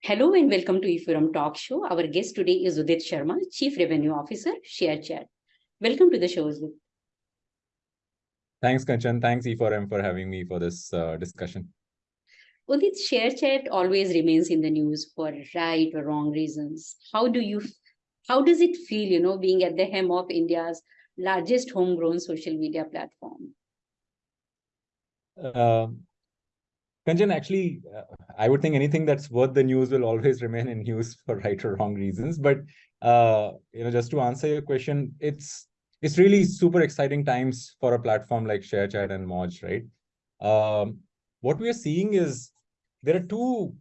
Hello and welcome to E4M Talk Show. Our guest today is Udit Sharma, Chief Revenue Officer, ShareChat. Welcome to the show, Udit. Thanks, Kanchan. Thanks, E4M, for having me for this uh, discussion. Udit, ShareChat always remains in the news for right or wrong reasons. How do you, how does it feel, you know, being at the helm of India's largest homegrown social media platform? Uh, Kanchan, actually, uh, I would think anything that's worth the news will always remain in news for right or wrong reasons. But uh, you know, just to answer your question, it's it's really super exciting times for a platform like ShareChat and Moj, right? Um, what we are seeing is there are two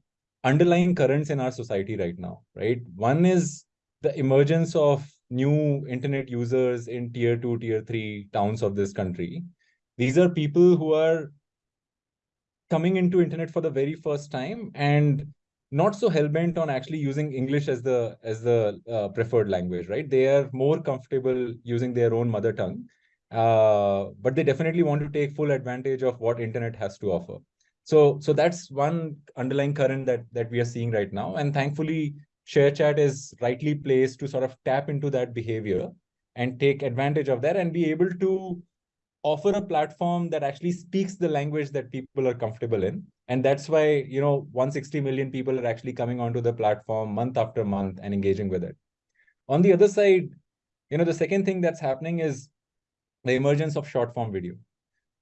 underlying currents in our society right now, right? One is the emergence of new internet users in tier two, tier three towns of this country. These are people who are coming into internet for the very first time and not so hell-bent on actually using English as the as the uh, preferred language, right? They are more comfortable using their own mother tongue, uh, but they definitely want to take full advantage of what internet has to offer. So, so that's one underlying current that that we are seeing right now, and thankfully, ShareChat is rightly placed to sort of tap into that behavior and take advantage of that and be able to offer a platform that actually speaks the language that people are comfortable in. And that's why, you know, 160 million people are actually coming onto the platform month after month and engaging with it. On the other side, you know, the second thing that's happening is the emergence of short form video,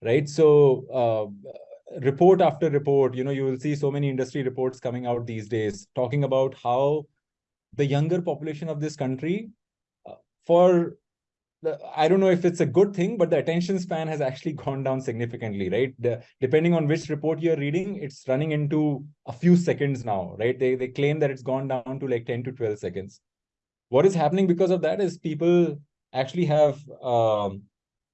right? So uh, report after report, you know, you will see so many industry reports coming out these days talking about how the younger population of this country uh, for I don't know if it's a good thing, but the attention span has actually gone down significantly, right? The, depending on which report you're reading, it's running into a few seconds now, right? They, they claim that it's gone down to like 10 to 12 seconds. What is happening because of that is people actually have um,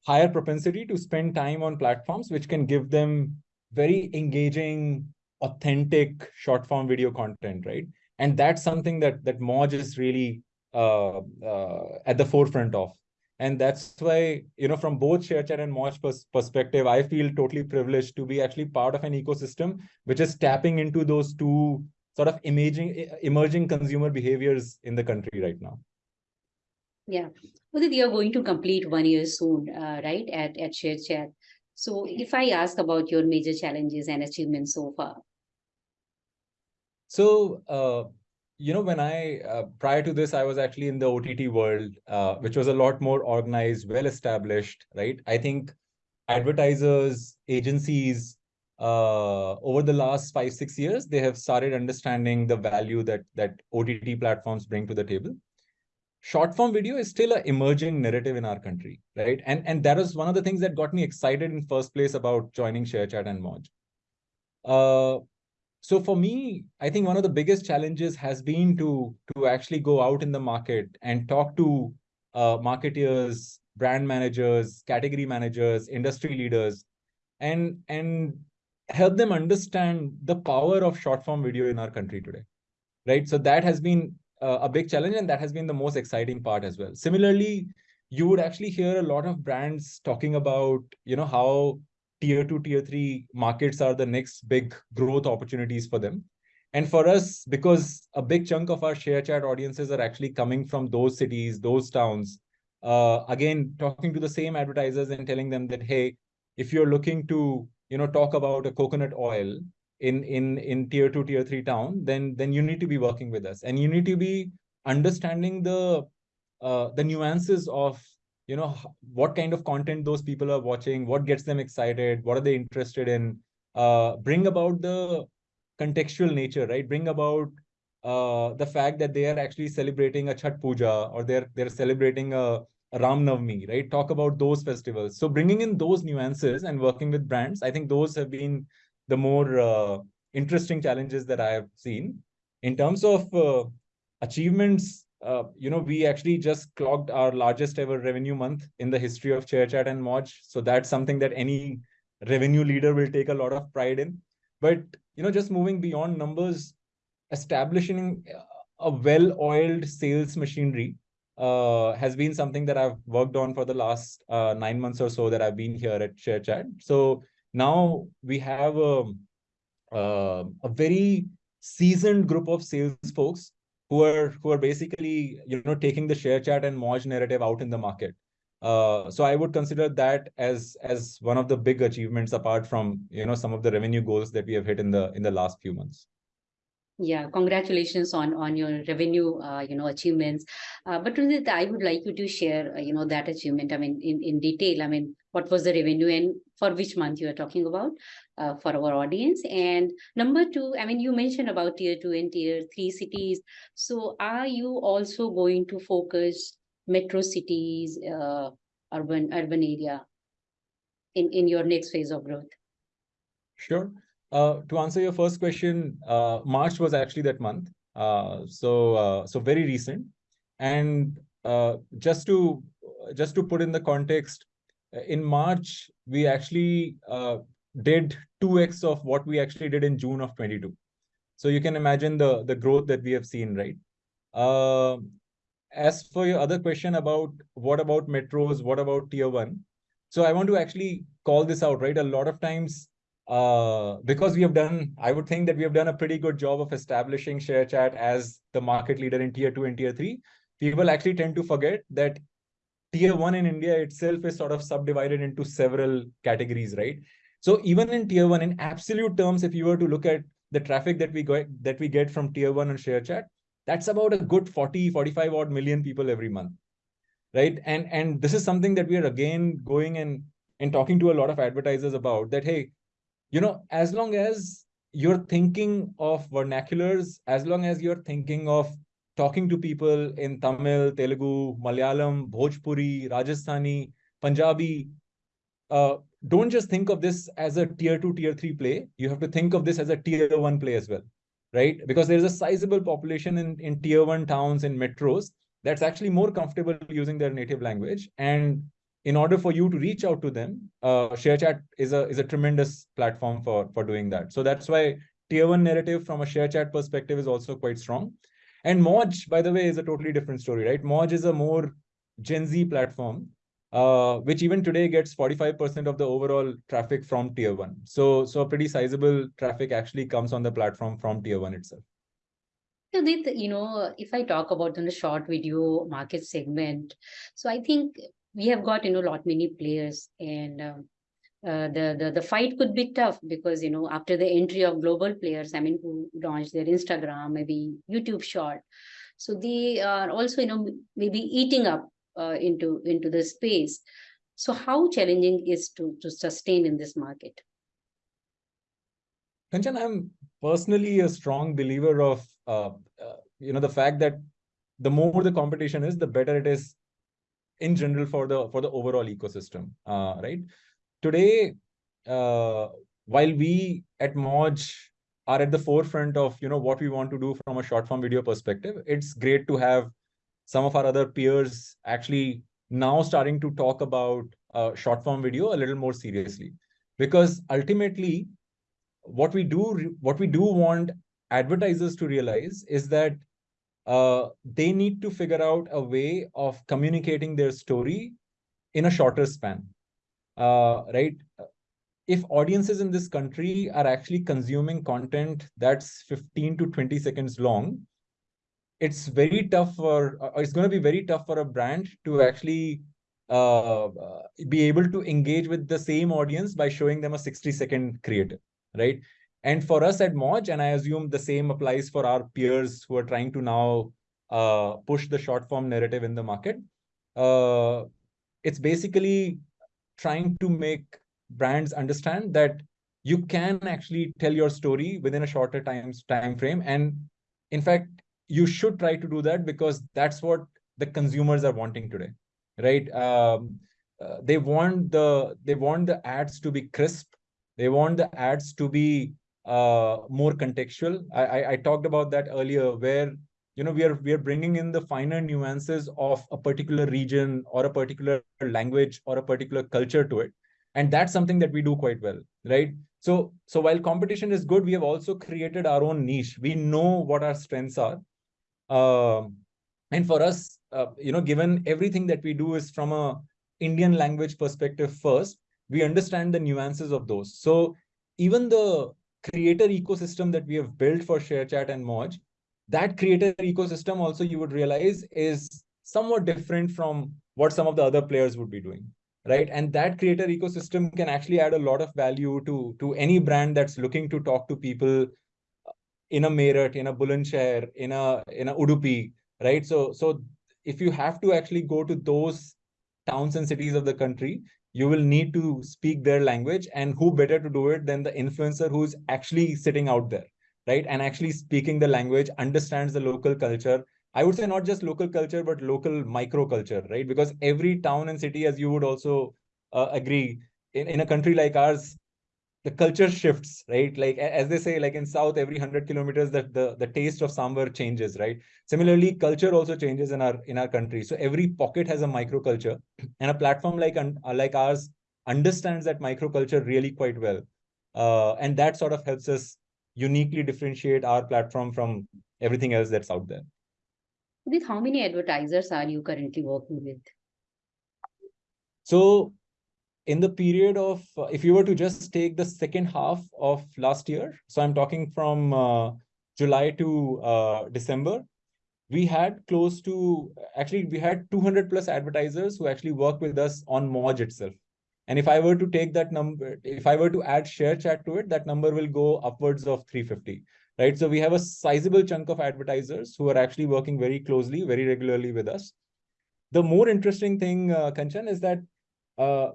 higher propensity to spend time on platforms which can give them very engaging, authentic short form video content, right? And that's something that that Moj is really uh, uh, at the forefront of. And that's why, you know, from both ShareChat and Moj pers perspective, I feel totally privileged to be actually part of an ecosystem which is tapping into those two sort of emerging, emerging consumer behaviors in the country right now. Yeah, Udit, you're going to complete one year soon, uh, right, at, at ShareChat. So if I ask about your major challenges and achievements so far. So, uh, you know, when I, uh, prior to this, I was actually in the OTT world, uh, which was a lot more organized, well-established, right? I think advertisers, agencies, uh, over the last five, six years, they have started understanding the value that, that OTT platforms bring to the table. Short form video is still an emerging narrative in our country, right? And, and that was one of the things that got me excited in first place about joining ShareChat and Moj. So for me, I think one of the biggest challenges has been to, to actually go out in the market and talk to uh, marketeers, brand managers, category managers, industry leaders, and, and help them understand the power of short form video in our country today, right? So that has been uh, a big challenge and that has been the most exciting part as well. Similarly, you would actually hear a lot of brands talking about, you know, how tier two, tier three markets are the next big growth opportunities for them. And for us, because a big chunk of our ShareChat audiences are actually coming from those cities, those towns, uh, again, talking to the same advertisers and telling them that, hey, if you're looking to, you know, talk about a coconut oil in, in, in tier two, tier three town, then, then you need to be working with us and you need to be understanding the, uh, the nuances of you know what kind of content those people are watching what gets them excited what are they interested in uh, bring about the contextual nature right bring about uh, the fact that they are actually celebrating a Chhat Puja or they're they're celebrating a, Ram Navami, right? Talk about those festivals. So bringing in those nuances and working with brands, I think those have been the more uh, interesting challenges that I have seen. In terms of uh, achievements, uh, you know, we actually just clocked our largest ever revenue month in the history of ShareChat and Moj. So that's something that any revenue leader will take a lot of pride in. But, you know, just moving beyond numbers, establishing a well-oiled sales machinery uh, has been something that I've worked on for the last uh, nine months or so that I've been here at ShareChat. So now we have a, uh, a very seasoned group of sales folks who are who are basically you know taking the ShareChat and Moj narrative out in the market. Uh, so I would consider that as as one of the big achievements apart from you know some of the revenue goals that we have hit in the in the last few months. Yeah, congratulations on on your revenue, uh, you know, achievements. Uh, but I would like you to share, uh, you know, that achievement. I mean, in in detail. I mean, what was the revenue and for which month you are talking about uh, for our audience? And number two, I mean, you mentioned about tier two and tier three cities. So, are you also going to focus metro cities, uh, urban urban area, in in your next phase of growth? Sure. Uh, to answer your first question, uh, March was actually that month. Uh, so uh, so very recent. And uh, just to just to put in the context, in March we actually did 2x of what we actually did in June of 22. So you can imagine the the growth that we have seen, right? as for your other question about what about metros, what about tier one? So I want to actually call this out, right? A lot of times uh, because we have done, I would think that we have done a pretty good job of establishing ShareChat as the market leader in tier two and tier three. People actually tend to forget that tier one in India itself is sort of subdivided into several categories, right? So even in tier one, in absolute terms, if you were to look at the traffic that we get that we get from tier one and ShareChat, that's about a good 40, 45 odd million people every month, right? And and this is something that we are again going and and talking to a lot of advertisers about that. Hey, you know, as long as you're thinking of vernaculars, as long as you're thinking of talking to people in Tamil, Telugu, Malayalam, Bhojpuri, Rajasthani, Punjabi, uh, don't just think of this as a tier two, tier three play. You have to think of this as a tier one play as well, right? Because there's a sizable population in, in tier one towns and metros that's actually more comfortable using their native language. And in order for you to reach out to them, uh, ShareChat is a is a tremendous platform for for doing that. So that's why tier one narrative from a ShareChat perspective is also quite strong. And Moj, by the way, is a totally different story, right? Moj is a more Gen Z platform, uh, which even today gets 45% of the overall traffic from tier one. So so a pretty sizable traffic actually comes on the platform from tier one itself. So you know, if I talk about in the short video market segment, so I think we have got you know lot many players and uh, uh, the, the the fight could be tough because you know after the entry of global players i mean who launched their instagram maybe youtube short. So they are also you know maybe eating up uh, into into the space. So how challenging is to to sustain in this market? Kanchan, i'm personally a strong believer of uh, uh, you know the fact that the more the competition is the better it is in general for the for the overall ecosystem uh, right? Today uh, while we at Moj are at the forefront of you know what we want to do from a short form video perspective it's great to have some of our other peers actually now starting to talk about uh, short form video a little more seriously. Because ultimately what we do what we do want advertisers to realize is that uh, they need to figure out a way of communicating their story in a shorter span, uh, right? If audiences in this country are actually consuming content that's 15 to 20 seconds long, it's very tough for, uh, it's going to be very tough for a brand to actually uh, be able to engage with the same audience by showing them a 60 second creative, right? And for us at Moj, and I assume the same applies for our peers who are trying to now uh, push the short form narrative in the market. Uh, it's basically trying to make brands understand that you can actually tell your story within a shorter time, time frame. And in fact, you should try to do that because that's what the consumers are wanting today, right? Um, uh, they want the they want the ads to be crisp. They want the ads to be uh, more contextual. I, I, I talked about that earlier, where you know we are we are bringing in the finer nuances of a particular region or a particular language or a particular culture to it, and that's something that we do quite well, right? So so while competition is good, we have also created our own niche. We know what our strengths are, um, and for us, uh, you know, given everything that we do is from a Indian language perspective first, we understand the nuances of those. So even the creator ecosystem that we have built for ShareChat and Moj, that creator ecosystem also you would realize is somewhat different from what some of the other players would be doing right and that creator ecosystem can actually add a lot of value to to any brand that's looking to talk to people in a Meerut, in a Bulandshahr, in a in a Udupi, right? So so if you have to actually go to those towns and cities of the country, you will need to speak their language, and who better to do it than the influencer who's actually sitting out there, right? And actually speaking the language, understands the local culture. I would say not just local culture, but local micro culture, right? Because every town and city, as you would also uh, agree, in, in a country like ours, the culture shifts, right? Like as they say, like in South, every hundred kilometers, that the, the taste of sambar changes, right? Similarly, culture also changes in our in our country. So every pocket has a microculture, and a platform like uh, like ours understands that microculture really quite well, uh, and that sort of helps us uniquely differentiate our platform from everything else that's out there. With how many advertisers are you currently working with? So in the period of, uh, if you were to just take the second half of last year, so I'm talking from uh, July to uh, December, we had close to, actually we had 200 plus advertisers who actually work with us on Moj itself. And if I were to take that number, if I were to add ShareChat to it, that number will go upwards of 350, right? So we have a sizable chunk of advertisers who are actually working very closely, very regularly with us. The more interesting thing, uh, Kanchan, is that uh,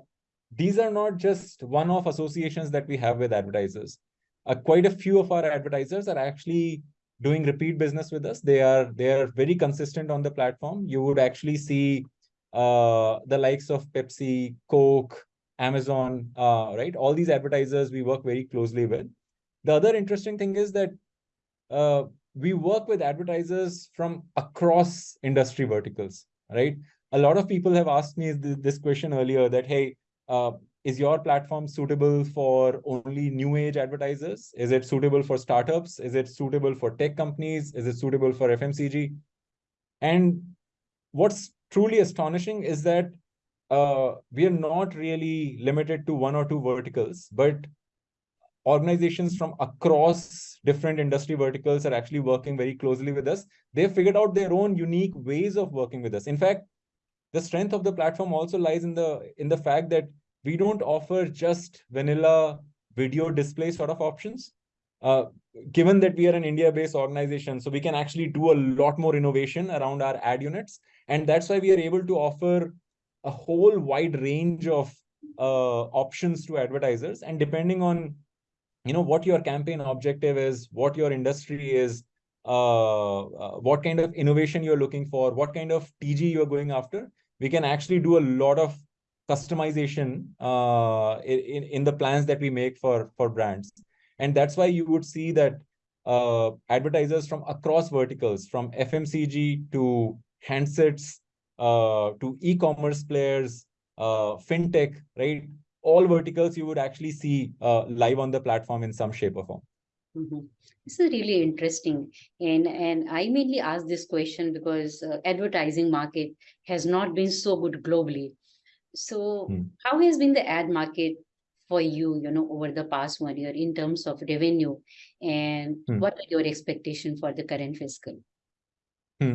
these are not just one-off associations that we have with advertisers. Uh, quite a few of our advertisers are actually doing repeat business with us. They are they are very consistent on the platform. You would actually see uh, the likes of Pepsi, Coke, Amazon, uh, right? All these advertisers we work very closely with. The other interesting thing is that uh, we work with advertisers from across industry verticals, right? A lot of people have asked me this question earlier that, hey, uh, is your platform suitable for only new age advertisers? Is it suitable for startups? Is it suitable for tech companies? Is it suitable for FMCG? And what's truly astonishing is that uh, we are not really limited to one or two verticals, but organizations from across different industry verticals are actually working very closely with us. They've figured out their own unique ways of working with us. In fact, the strength of the platform also lies in the in the fact that we don't offer just vanilla video display sort of options. Uh, given that we are an India-based organization, so we can actually do a lot more innovation around our ad units. And that's why we are able to offer a whole wide range of uh, options to advertisers. And depending on you know what your campaign objective is, what your industry is, what kind of innovation you're looking for, what kind of TG you're going after, we can actually do a lot of customization uh, in, in the plans that we make for, for brands. And that's why you would see that uh, advertisers from across verticals, from FMCG to handsets, uh, to e-commerce players, uh, fintech, right? All verticals you would actually see uh, live on the platform in some shape or form. Mm -hmm. This is really interesting. And, and I mainly ask this question because uh, advertising market has not been so good globally. So hmm. how has been the ad market for you, you know, over the past one year in terms of revenue and hmm. what are your expectations for the current fiscal? Hmm.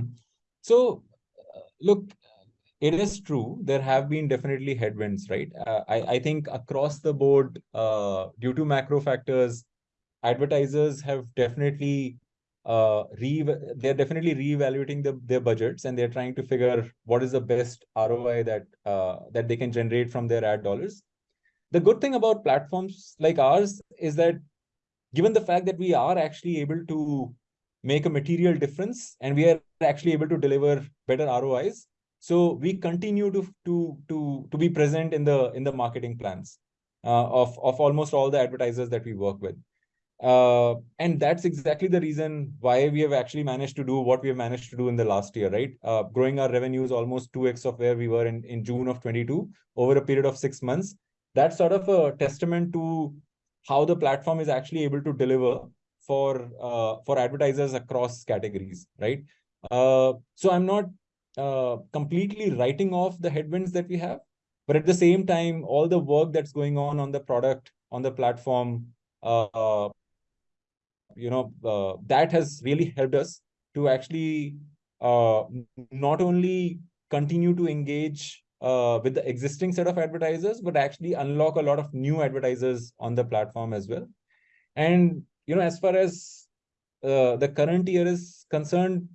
So uh, look, it is true. There have been definitely headwinds, right? Uh, I, I think across the board, uh, due to macro factors, advertisers have definitely uh re they're definitely reevaluating the, their budgets and they're trying to figure what is the best ROI that uh that they can generate from their ad dollars. The good thing about platforms like ours is that given the fact that we are actually able to make a material difference and we are actually able to deliver better ROIs, so we continue to to to to be present in the in the marketing plans uh, of of almost all the advertisers that we work with. Uh, and that's exactly the reason why we have actually managed to do what we have managed to do in the last year, right? Uh, growing our revenues almost 2x of where we were in, in June of 22 over a period of six months. That's sort of a testament to how the platform is actually able to deliver for uh, for advertisers across categories, right? Uh, so I'm not uh, completely writing off the headwinds that we have. But at the same time, all the work that's going on on the product, on the platform, uh, you know, uh, that has really helped us to actually uh, not only continue to engage uh, with the existing set of advertisers, but actually unlock a lot of new advertisers on the platform as well. And, you know, as far as uh, the current year is concerned,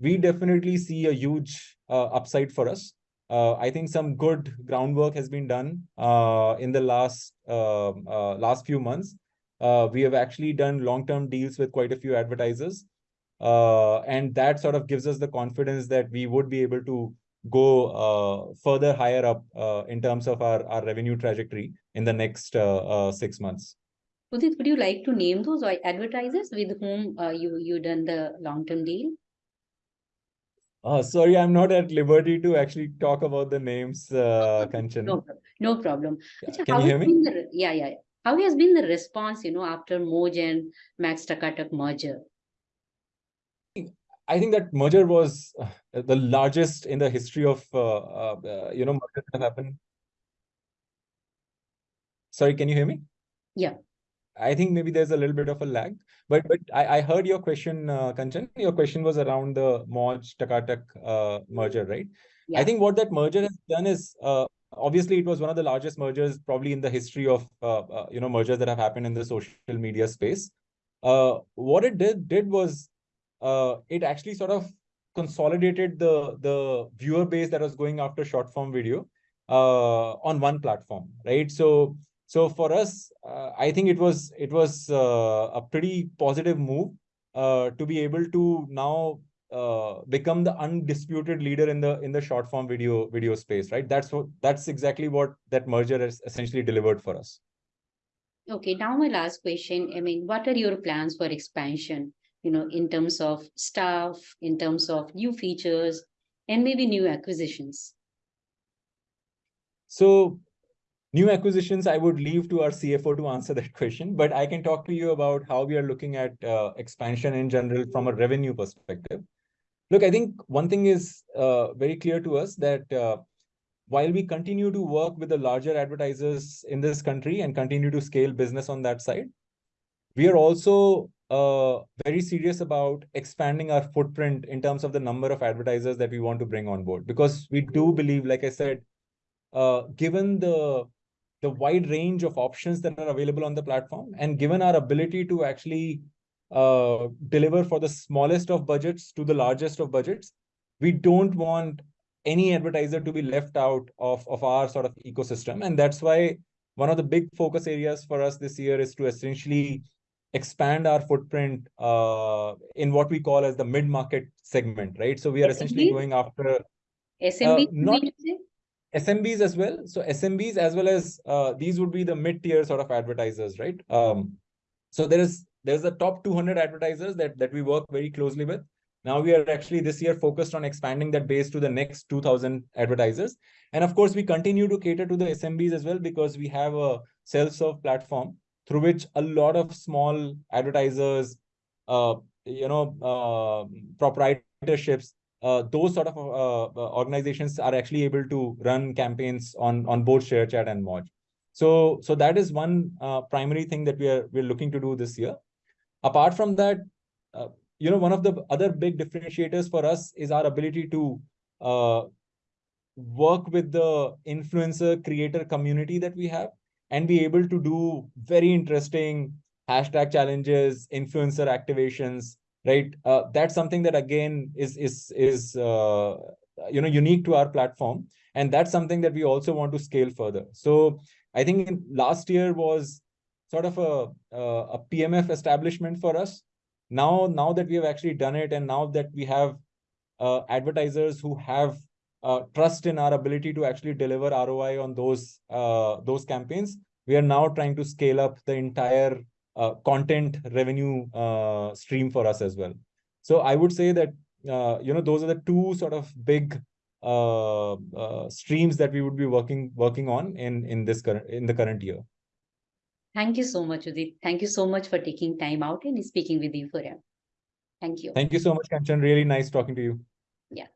we definitely see a huge uh, upside for us. Uh, I think some good groundwork has been done uh, in the last uh, last few months. Uh, we have actually done long-term deals with quite a few advertisers. and that sort of gives us the confidence that we would be able to go further higher up in terms of our, our revenue trajectory in the next six months. Udit, would you like to name those advertisers with whom you you done the long-term deal? Uh, sorry, I'm not at liberty to actually talk about the names, uh, Kanchan. No, no problem. Yeah. Can you hear me? The, yeah, yeah, yeah. How has been the response, you know, after Moj and MX TakaTak merger? I think that merger was uh, the largest in the history of, uh, uh, you know, mergers that happened. Sorry, can you hear me? Yeah. I think maybe there's a little bit of a lag, but but I, I heard your question, uh, Kanchan. Your question was around the Moj Takatak uh, merger, right? Yeah. I think what that merger has done is uh, obviously it was one of the largest mergers probably in the history of uh, uh, you know mergers that have happened in the social media space. Uh, what it did did was uh, it actually sort of consolidated the the viewer base that was going after short form video uh, on one platform, right? So so for us, uh, I think it was it was a pretty positive move to be able to now uh, become the undisputed leader in the in the short form video video space, right? That's what that's exactly what that merger has essentially delivered for us. Okay, now my last question. I mean, what are your plans for expansion? You know, in terms of staff, in terms of new features, and maybe new acquisitions. So New acquisitions, I would leave to our CFO to answer that question, but I can talk to you about how we are looking at uh, expansion in general from a revenue perspective. Look, I think one thing is uh, very clear to us that uh, while we continue to work with the larger advertisers in this country and continue to scale business on that side, we are also uh, very serious about expanding our footprint in terms of the number of advertisers that we want to bring on board. Because we do believe, like I said, uh, given the the wide range of options that are available on the platform. And given our ability to actually uh, deliver for the smallest of budgets to the largest of budgets, we don't want any advertiser to be left out of, of our sort of ecosystem. And that's why one of the big focus areas for us this year is to essentially expand our footprint uh, in what we call as the mid-market segment, right? So we are essentially going after... SMB, uh, not, SMBs as well. So SMBs as well as uh, these would be the mid-tier sort of advertisers, right? Um, so there is there's the top 200 advertisers that that we work very closely with. Now we are actually this year focused on expanding that base to the next 2000 advertisers. And of course, we continue to cater to the SMBs as well because we have a self-serve platform through which a lot of small advertisers, uh, you know, uh, proprietorships uh, those sort of uh, uh, organizations are actually able to run campaigns on on both ShareChat and Moj. So so that is one uh, primary thing that we are we're looking to do this year. Apart from that, uh, you know, one of the other big differentiators for us is our ability to uh, work with the influencer creator community that we have and be able to do very interesting hashtag challenges, influencer activations, right? Uh, that's something that again is is is uh, you know unique to our platform, and that's something that we also want to scale further. So I think last year was sort of a a PMF establishment for us. Now now that we have actually done it, and now that we have uh, advertisers who have uh, trust in our ability to actually deliver ROI on those uh, those campaigns, we are now trying to scale up the entire uh, content revenue uh, stream for us as well. So I would say that, uh, you know, those are the two sort of big streams that we would be working working on in in this current in the current year. Thank you so much, Udit. Thank you so much for taking time out and speaking with E4M. Thank you. Thank you so much, Kanchan. Really nice talking to you. Yeah.